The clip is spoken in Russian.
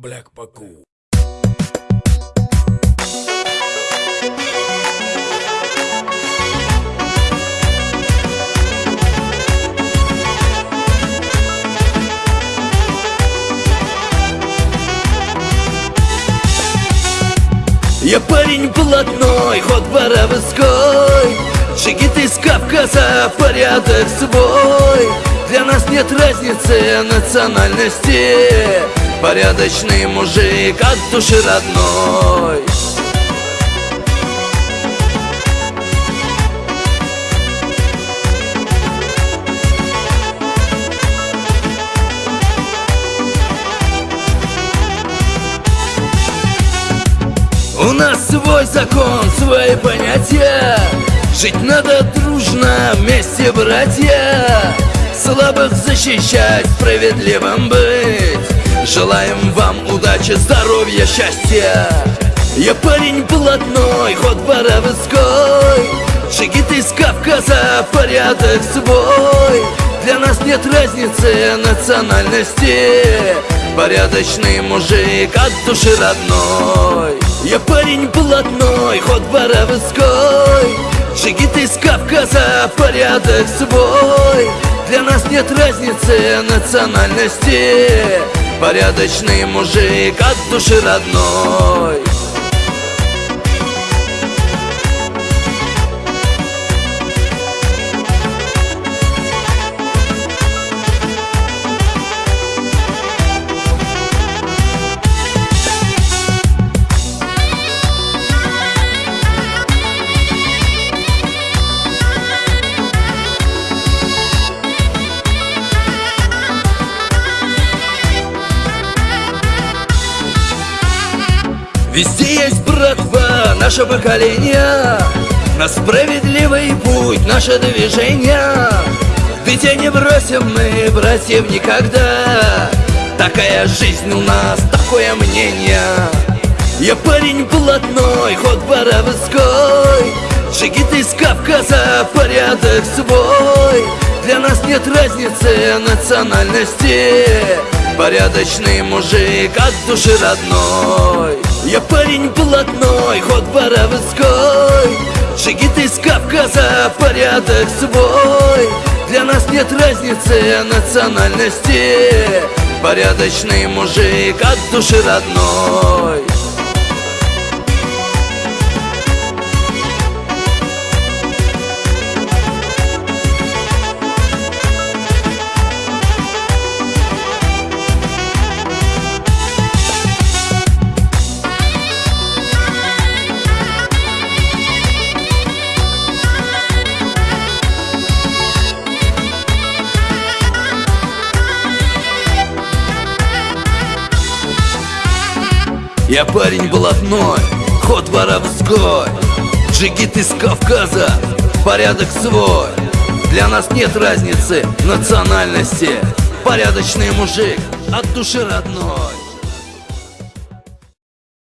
Black Paku. Я парень блатной, ход боровской Джигит из Кавказа, порядок свой. Для нас нет разницы национальности Порядочный мужик от души родной. У нас свой закон, свои понятия. Жить надо дружно, вместе, братья. Слабых защищать, справедливым быть Желаем вам удачи, здоровья, счастья. Я парень блатной, ход боровской Джигит из Кавказа, порядок свой. Для нас нет разницы национальности. Порядочный мужик от души родной. Я парень блатной, ход боровской Джигит из Кавказа, порядок свой. Для нас нет разницы национальности Порядочный мужик от души родной Везде есть братва, наше поколение. На справедливый путь наше движение. Ведь не бросим мы братьев никогда. Такая жизнь у нас, такое мнение. Я парень блатной, ход боровской Джигит из Кавказа, порядок свой. Для нас нет разницы национальности. Порядочный мужик от души родной Я парень блатной, ход боровской. Джигит из Кавказа, порядок свой. Для нас нет разницы национальности. Порядочный мужик от души родной Я парень блатной, ход воровской. Джигит из Кавказа, порядок свой. Для нас нет разницы национальности. Порядочный мужик от души родной